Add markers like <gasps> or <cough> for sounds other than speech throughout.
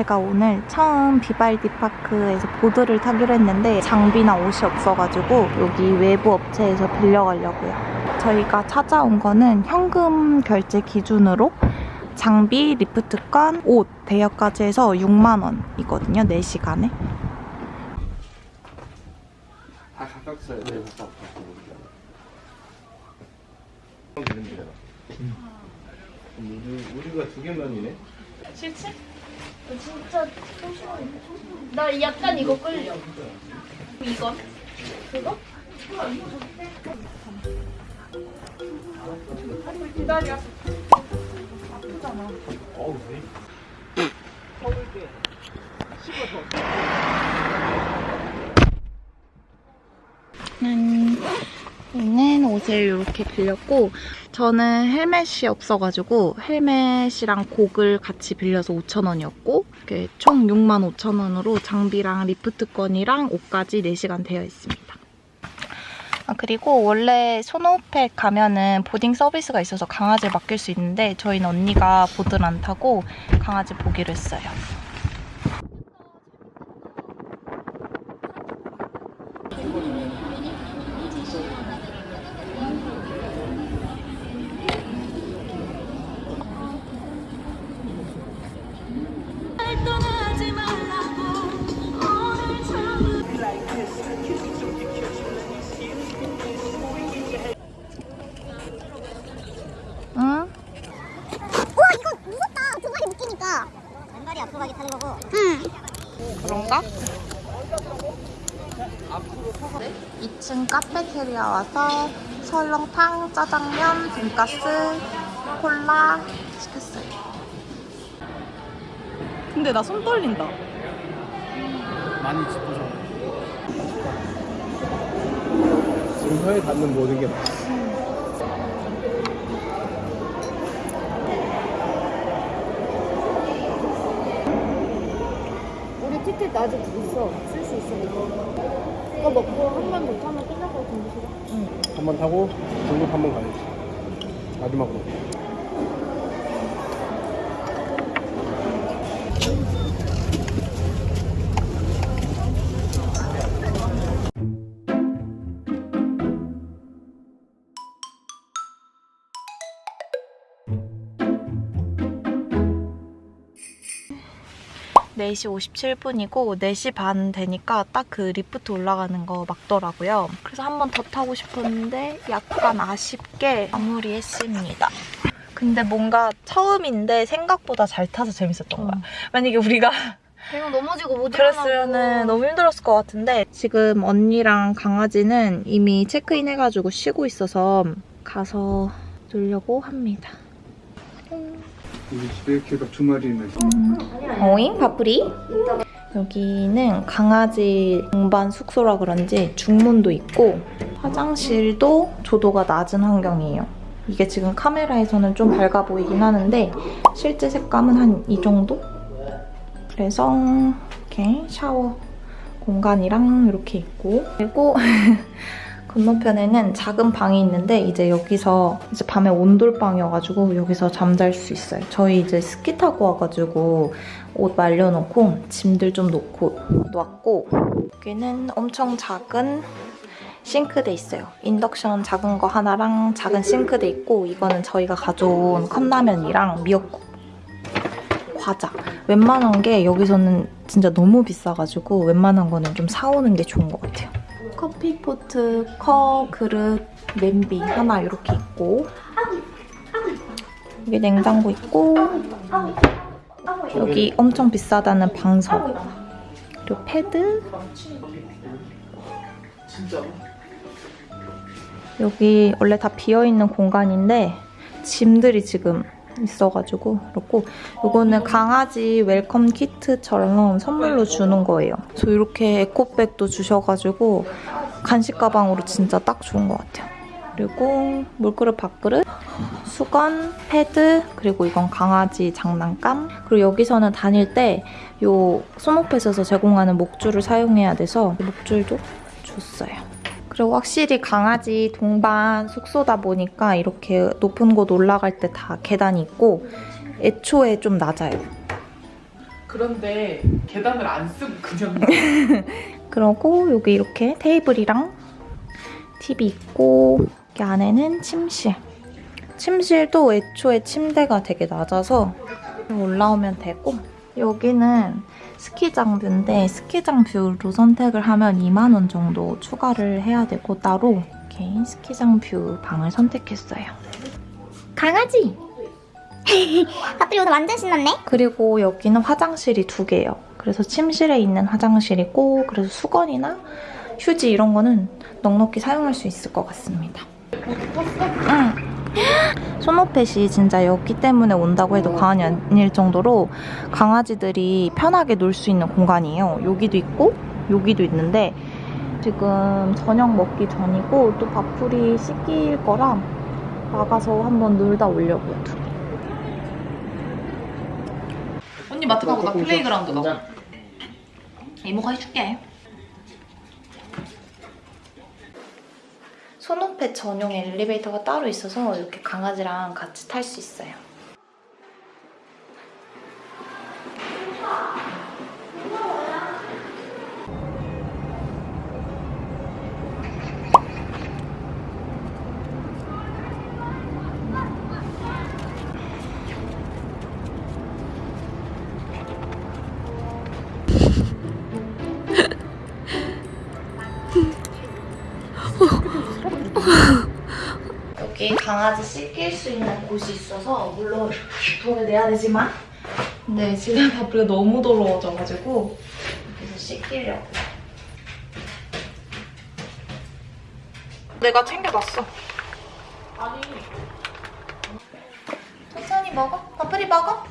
저희가 오늘 처음 비발디 파크에서 보드를 타기로 했는데 장비나 옷이 없어가지고 여기 외부 업체에서 빌려가려고요. 저희가 찾아온 거는 현금 결제 기준으로 장비, 리프트권, 옷, 대여까지 해서 6만 원이거든요. 4시간에. 다 각각 써야 돼. 우리 우리가 두 개만이네. 싫지? 나 진짜. 나 약간 이거 끌려. 이건? 그거? 기다려. 어우, 네. 음, 저 는 옷을 이렇게 빌렸고 저는 헬멧이 없어가지고 헬멧이랑 고글을 같이 빌려서 5,000원이었고 이렇게 총 65,000원으로 장비랑 리프트권이랑 옷까지 4시간 되어 있습니다. 아, 그리고 원래 소노펫 가면은 boarding 서비스가 있어서 강아지를 맡길 수 있는데 저희는 언니가 보드를 안 타고 강아지 보기로 했어요. 왼발이 앞으로 가게 타는 거고 응 그런가? 2층 카페테리아 와서 설렁탕, 짜장면, 돈가스, 콜라 시켰어요. 근데 나 손 떨린다. 많이. 지금 혀에 닿는 모든 게 맛있 티켓 아직 있어. 쓸 수 있어, 이거. 이거 먹고 한번더 타면 끝날 것 같은데, 싫어? 한번 타고 중국 한번 가야지. 마지막으로. 네시 57분이고 4시 반 되니까 딱 그 리프트 올라가는 거 막더라고요. 그래서 한 번 더 타고 싶었는데 약간 아쉽게 마무리했습니다. 근데 뭔가 처음인데 생각보다 잘 타서 재밌었던 거야. 만약에 우리가 그냥 넘어지고 못. 그랬으면 너무 힘들었을 것 같은데 지금 언니랑 강아지는 이미 체크인 해가지고 쉬고 있어서 가서 놀려고 합니다. 우리 집에 개가 두 마리 있네. 어잉? 바프리? 여기는 강아지 동반 숙소라 그런지 중문도 있고 화장실도 조도가 낮은 환경이에요. 이게 지금 카메라에서는 좀 밝아 보이긴 하는데 실제 색감은 한 이 정도? 그래서 이렇게 샤워 공간이랑 이렇게 있고 그리고 <laughs> 건너편에는 작은 방이 있는데 이제 여기서 이제 밤에 온돌방이어가지고 여기서 잠잘 수 있어요. 저희 이제 스키 타고 와가지고 옷 말려놓고 짐들 좀 놓고 놨고 여기는 엄청 작은 싱크대 있어요. 인덕션 작은 거 하나랑 작은 싱크대 있고 이거는 저희가 가져온 컵라면이랑 미역국 과자 웬만한 게 여기서는 진짜 너무 비싸가지고 웬만한 거는 좀 사오는 게 좋은 것 같아요. 커피포트, 컵, 그릇, 냄비 하나 이렇게 있고 여기 냉장고 있고 여기 엄청 비싸다는 방석. 그리고 패드. 여기 원래 다 비어있는 공간인데 짐들이 지금 있어가지고 그렇고 이거는 강아지 welcome kit처럼 선물로 주는 거예요. 저 이렇게 에코백도 주셔가지고 간식 가방으로 진짜 딱 좋은 것 같아요. 그리고 물그릇, 밥그릇, 수건, 패드, 그리고 이건 강아지 장난감. 그리고 여기서는 다닐 때요 소모펫에서 제공하는 목줄을 사용해야 돼서 목줄도 줬어요. 그리고 확실히 강아지 동반 숙소다 보니까 이렇게 높은 곳 올라갈 때 다 계단이 있고 애초에 좀 낮아요. 그런데 계단을 안 쓰고 그냥 <laughs> 그러고 여기 이렇게 테이블이랑 TV 있고 여기 안에는 침실. 침실도 애초에 침대가 되게 낮아서 올라오면 되고 여기는 스키장 view인데 스키장 view로 선택을 하면 2만 원 정도 추가를 해야 되고 따로 이렇게 스키장 view 방을 선택했어요. 강아지! <laughs> 밥풀이 오늘 완전 신났네? 그리고 여기는 화장실이 두 개예요. 그래서 침실에 있는 화장실이고 그래서 수건이나 휴지 이런 거는 넉넉히 사용할 수 있을 것 같습니다. 응. <gasps> 소노펫이 진짜 여기 때문에 온다고 해도 과언이 아닐 정도로 강아지들이 편하게 놀 수 있는 공간이에요. 여기도 있고 여기도 있는데 지금 저녁 먹기 전이고 또 밥풀이 씻길 거라 나가서 한번 놀다 오려고요. 언니 마트 가고 나 playground 가. 이모가 해줄게. 소노펫 전용 엘리베이터가 따로 있어서 이렇게 강아지랑 같이 탈 수 있어요. 여기 강아지 씻길 수 있는 곳이 있어서 물론 돈을 내야 되지만 근데 지금 바쁘가 너무 더러워져가지고. 여기서 씻기려고. 내가 챙겨놨어. 아니. 천천히 먹어. 바쁘리 먹어.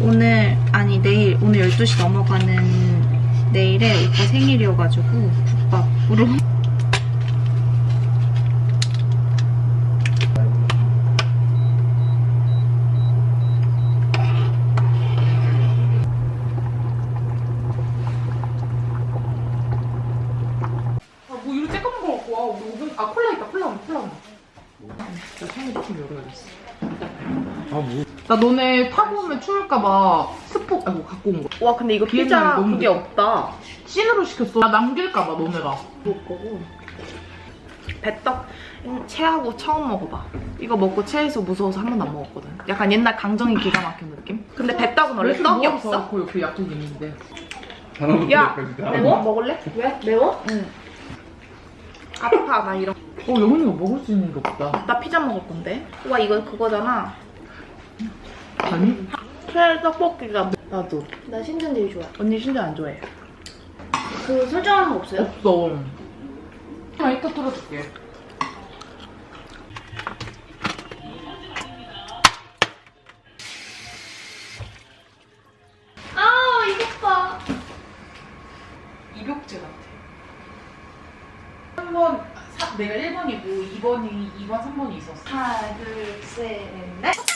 오늘 아니 내일 오늘 12시 넘어가는 내일에 오빠 생일이어가지고 국밥 으로 아뭐 이런 쬐까만 거 갖고 와 우리 오븐 아 콜라 있다 콜라 콜라 나 생일 좀 열어야겠어 아뭐 나 너네 타고 오면 추울까봐 스포 아이고 갖고 온 거. 와 근데 이거 피자 너무 그게 좋다. 없다 찐으로 시켰어. 나 남길까봐 너네가. 먹을 거고 배떡 음, 체하고 처음 먹어봐 이거 먹고 체해서 무서워서 한 번도 안 먹었거든 약간 옛날 강정이 기가 막힌 느낌? 근데 배떡은 원래 떡이 없어? 그 옆에 약국이 있는데. 야, 매워? 먹을래? 왜? 매워? 응 아파 나 이런 어 영훈이가 먹을 수 있는 게 없다. 나 피자 먹을 건데 와 이거 그거잖아 아니? 체 떡볶이가 나도. 나 신전 제일 좋아. 언니 신자 안 좋아해 그 설정하는 거 없어요? 없어. 나 이따 털어줄게. 아 이것 봐. 입욕제 같아. 3번, 사, 내가 1번이고 2번이 2번, 3번이 있었어. 하나 둘셋 넷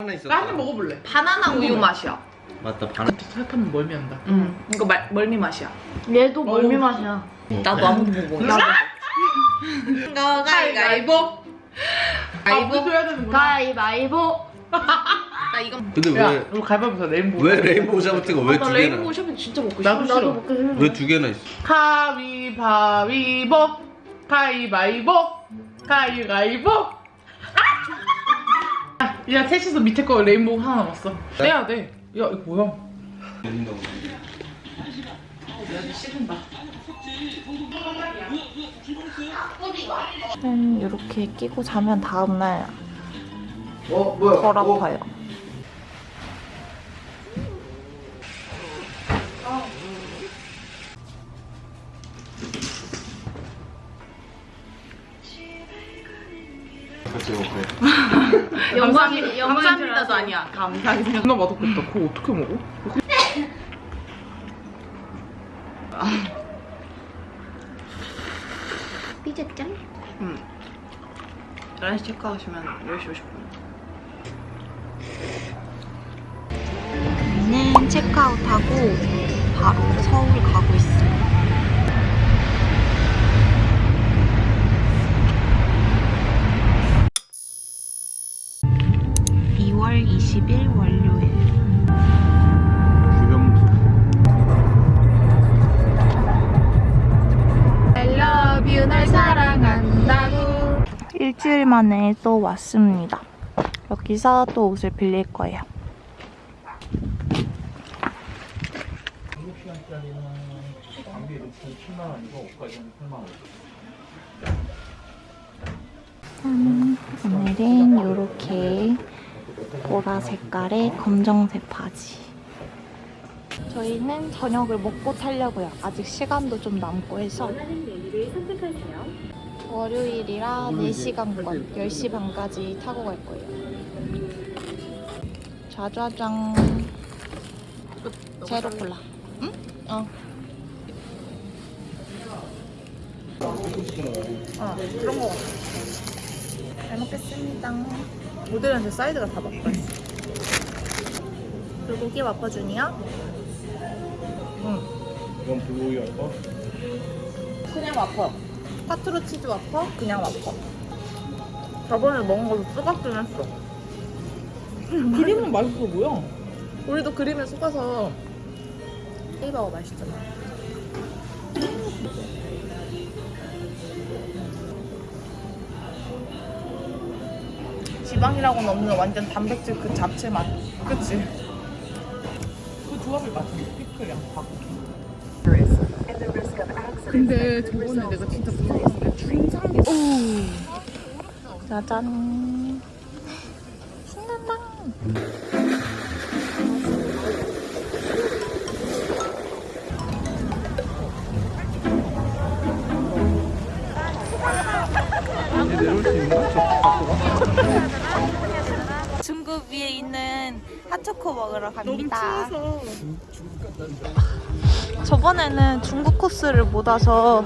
하나 있었다. 나한입 먹어볼래. 바나나 우유 맛이야 맞다. 바나. 살펴면 멀미한다. 응 이거 말, 멀미 맛이야 얘도 멀미. 맛이야. 나도 아무도 못 먹어 이거 가위가위보 아, 우리 줘야 되는구나. 가위바위보. <laughs> 나 이거 근데 야, 왜, 우리 가위바위보에서 레인보우. 왜 레인보우 샤브트가 왜나두 레인보우 개나? 쇼핑 진짜 먹고 나도 싶어 싫어. 나도 먹기 싫은데. 왜두 개나 있어? 가위바위보. 가위바위보. 가위바위보. 아! 야, 셋이서 밑에 거 레인보우 하나 남았어. 떼야 돼. 야, 이거 뭐야? 야, 너 씹은다. 는 이렇게 끼고 자면 다음날 어 뭐야 덜 어, 아파요 영광이 감사합니다도 아니야. 감사하게 생각 존나 맛없겠다. 그거 어떻게 먹어? 삐졌짱? 11시 체크하시면 10시 50분. 저희는 체크아웃하고 바로 서울 가고 있어요 20일 월요일. I love you, 널 사랑한다고. 일주일 만에 또 왔습니다. 여기서 또 옷을 빌릴 거예요. 음, 오늘은 이렇게 보라 색깔의 검정색 바지. 저희는 저녁을 먹고 타려고요. 아직 시간도 좀 남고 해서. 월요일이라 4시간권 10시 반까지 타고 갈 거예요. 짜자잔. 제로 콜라. 응? 어. 어, 그런 거 같아. 잘 먹겠습니다. 모델한테 사이드가 다 바꿔 있어. 불고기 와퍼준이야? 응. 이건 불고기 할까? 그냥 와퍼. 파트로 치즈 와퍼? 그냥 와퍼. 저번에 먹은 걸로 쏘박긴 했어. 그림은 맛있어 보여. 우리도 그림에 속아서 헤이버거 맛있잖아. 지방이라고는 없는 완전 단백질 그 자체 맛. 그치? 그 조합이 맛있어. 피클이랑 밥. 근데 저번에 내가 진짜 무서웠던 게 중상기. 짜잔. 신난다. 중국 위에 있는 핫초코 먹으러 갑니다. 추워서. 저번에는 중국 코스를 못 와서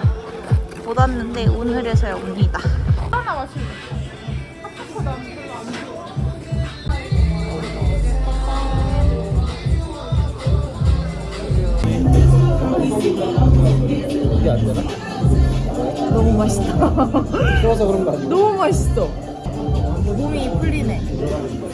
못 왔는데 오늘에서야 옵니다. 하나 마시면 되나? 너무 맛있다. 너무 맛있어. 몸이 풀리네.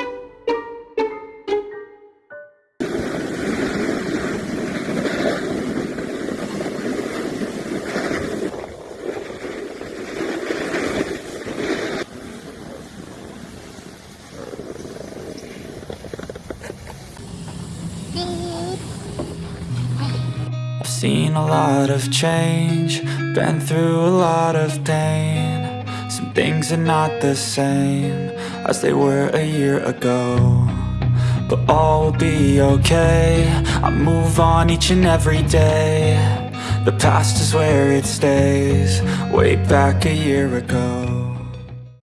I've seen a lot of change, been through a lot of pain. Some things are not the same as they were a year ago. But all will be okay. I move on each and every day. The past is where it stays, way back a year ago.